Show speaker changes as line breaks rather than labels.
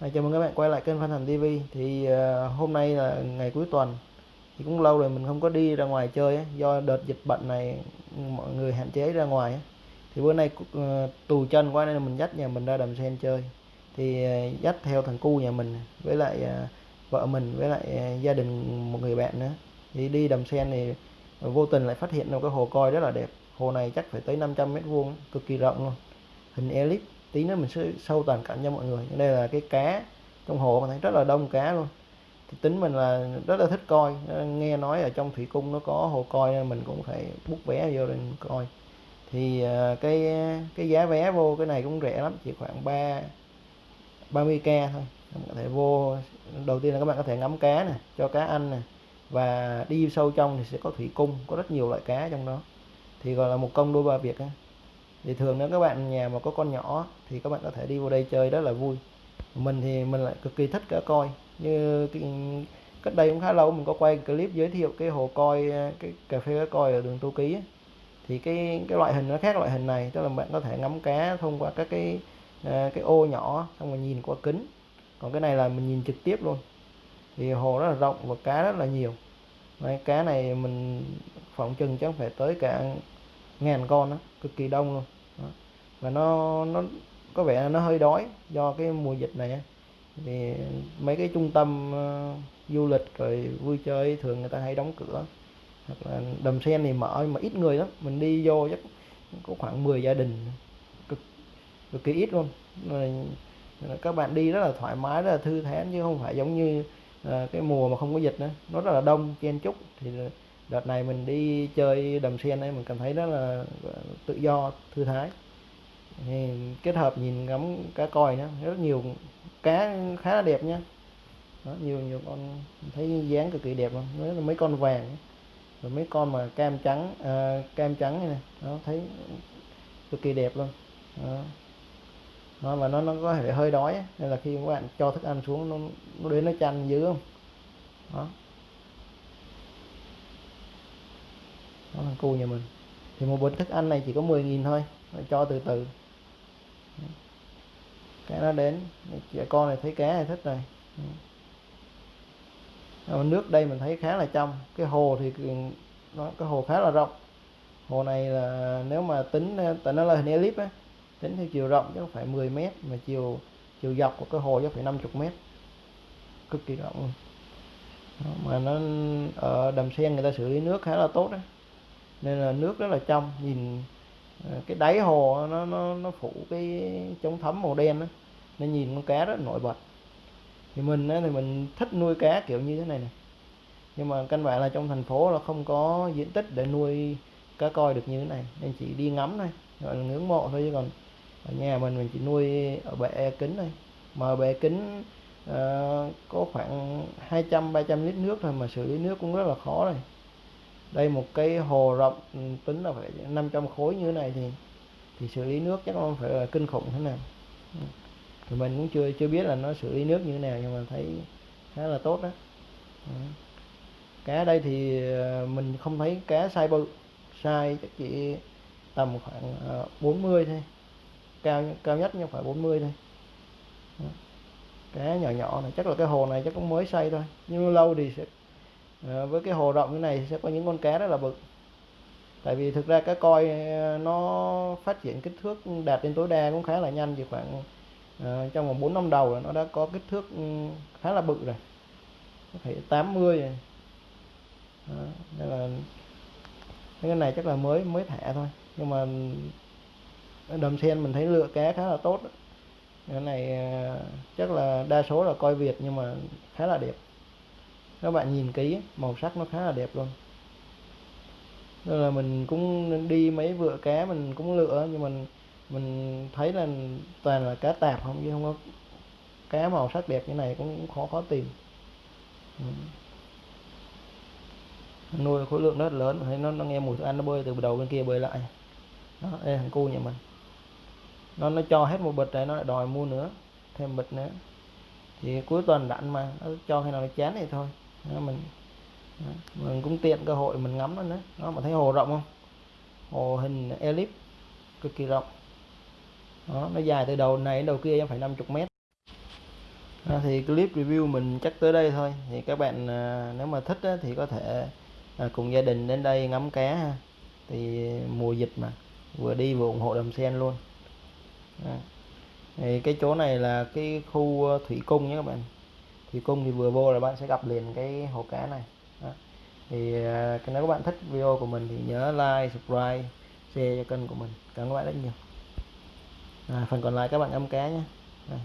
À, chào mừng các bạn quay lại kênh Phan Thành TV thì uh, hôm nay là ngày cuối tuần. Thì cũng lâu rồi mình không có đi ra ngoài chơi ấy. do đợt dịch bệnh này mọi người hạn chế ra ngoài ấy. thì bữa nay uh, tù chân qua nên mình dắt nhà mình ra đầm sen chơi. Thì uh, dắt theo thằng cu nhà mình với lại uh, vợ mình với lại uh, gia đình một người bạn nữa. Thì đi đầm sen thì vô tình lại phát hiện một cái hồ coi rất là đẹp. Hồ này chắc phải tới 500 mét vuông cực kỳ rộng luôn. Hình elip tí nữa mình sẽ sâu toàn cảnh cho mọi người. Đây là cái cá trong hồ, mình thấy rất là đông cá luôn. Thì tính mình là rất là thích coi. Nghe nói ở trong thủy cung nó có hồ coi nên mình cũng phải bút vé vô để coi. Thì à, cái cái giá vé vô cái này cũng rẻ lắm, chỉ khoảng 3 30k thôi. Các bạn có thể vô, đầu tiên là các bạn có thể ngắm cá nè, cho cá ăn nè. Và đi sâu trong thì sẽ có thủy cung, có rất nhiều loại cá trong đó. Thì gọi là một công đôi ba việc thì thường nếu các bạn nhà mà có con nhỏ thì các bạn có thể đi vào đây chơi rất là vui. Mình thì mình lại cực kỳ thích cá coi. Như cái, cách đây cũng khá lâu mình có quay clip giới thiệu cái hồ coi cái cà phê cá coi ở đường tô ký ấy. thì cái cái loại hình nó khác loại hình này tức là bạn có thể ngắm cá thông qua các cái à, cái ô nhỏ xong rồi nhìn qua kính. Còn cái này là mình nhìn trực tiếp luôn. Thì hồ rất là rộng và cá rất là nhiều. Đấy, cá này mình phỏng chừng chắc phải tới cả ngàn con đó cực kỳ đông luôn và nó nó có vẻ là nó hơi đói do cái mùa dịch này thì mấy cái trung tâm uh, du lịch rồi vui chơi thường người ta hay đóng cửa. Hoặc là đầm sen thì mở mà ít người lắm. Mình đi vô chắc có khoảng 10 gia đình. Cực cực kỳ ít luôn. Rồi các bạn đi rất là thoải mái rất là thư thái chứ không phải giống như uh, cái mùa mà không có dịch nữa. Nó rất là đông chen chúc. Thì đợt này mình đi chơi đầm sen ấy mình cảm thấy rất là tự do thư thái thì kết hợp nhìn ngắm cá coi nữa rất nhiều cá khá là đẹp nha đó, nhiều nhiều con thấy dáng cực kỳ đẹp luôn. Đó là mấy con vàng rồi mấy con mà cam trắng à, cam trắng này, này đó thấy cực kỳ đẹp luôn. Đó. đó và nó nó có thể hơi đói nên là khi các bạn cho thức ăn xuống nó nó đến nó chăn dữ không? Đó. Đó là cu nhà mình. Thì một bịch thức ăn này chỉ có 10.000 thôi. Cho từ từ cái nó đến. Trẻ con này thấy cá này thích rồi ừ. nước đây mình thấy khá là trong. Cái hồ thì nó cái hồ khá là rộng. Hồ này là nếu mà tính tại nó là hình elip á tính theo chiều rộng chắc phải 10 mét mà chiều chiều dọc của cái hồ chắc phải 50 mét. Cực kỳ rộng. Luôn Đó, mà nó ở đầm sen người ta xử lý nước khá là tốt đấy nên là nước rất là trong nhìn cái đáy hồ nó nó nó phủ cái chống thấm màu đen đó nên nhìn con cá rất nổi bật. Thì mình thì mình thích nuôi cá kiểu như thế này này nhưng mà căn bản là trong thành phố là không có diện tích để nuôi cá coi được như thế này. Nên chỉ đi ngắm thôi gọi là ngưỡng mộ thôi. Chứ còn ở nhà mình mình chỉ nuôi ở bể kính thôi. Mà bể kính uh, có khoảng 200 300 lít nước thôi. Mà xử lý nước cũng rất là khó rồi đây một cái hồ rộng ừ, tính là phải 500 khối như thế này thì thì xử lý nước chắc không phải là kinh khủng thế nào. Ừ. Thì mình cũng chưa chưa biết là nó xử lý nước như thế nào nhưng mà thấy khá là tốt đó. Ừ. Cá đây thì ờ, mình không thấy cá sai bự, sai chắc chỉ tầm khoảng ờ, 40 thôi. Cao cao nhất nhưng phải 40 thôi. Cá nhỏ nhỏ này, chắc là cái hồ này chắc cũng mới xây thôi. Nhưng lâu thì sẽ à, với cái hồ rộng như này sẽ có những con cá rất là bự. Tại vì thực ra cá coi ờ, nó phát triển kích thước đạt đến tối đa cũng khá là nhanh chỉ khoảng ờ, trong vòng 4 năm đầu là nó đã có kích thước ừ, khá là bự rồi. Có thể 80 rồi. Đó, nên là cái này chắc là mới mới thả thôi. Nhưng mà đầm sen mình thấy lựa cá khá là tốt. Cái này chắc là đa số là coi Việt nhưng mà khá là đẹp các bạn nhìn kỹ, màu sắc nó khá là đẹp luôn. Nên là mình cũng đi mấy vựa cá mình cũng lựa, nhưng mình mình thấy là toàn là cá tạp không, chứ không có cá màu sắc đẹp như này cũng khó khó tìm. Ừ. nuôi khối lượng rất lớn, thấy nó nó nghe mùi thức ăn nó bơi từ đầu bên kia bơi lại. Đó, đây thằng cu nhà mình. Nó nó cho hết một bịch này, nó lại đòi mua nữa, thêm bịch nữa. Thì cuối tuần rảnh mà, nó cho khi nào nó chán thì thôi đó, mình đó, mình cũng tiện cơ hội mình ngắm nó nữa. Đó mà thấy hồ rộng không? Hồ hình elip cực kỳ rộng. Đó nó dài từ đầu này đến đầu kia phải 50 mét. À, thì clip review mình chắc tới đây thôi. Thì các bạn à, nếu mà thích á, thì có thể à, cùng gia đình đến đây ngắm cá ha. thì mùa dịch mà vừa đi vừa ủng hộ đầm sen luôn. Đó. thì cái chỗ này là cái khu à, thủy cung nhé các bạn thủy cung thì vừa vô là bạn sẽ gặp liền cái hồ cá này Đó. thì à, nếu các bạn thích video của mình thì nhớ like subscribe share cho kênh của mình cảm ơn các bạn rất nhiều à, phần còn lại các bạn ngâm cá nhé Đây.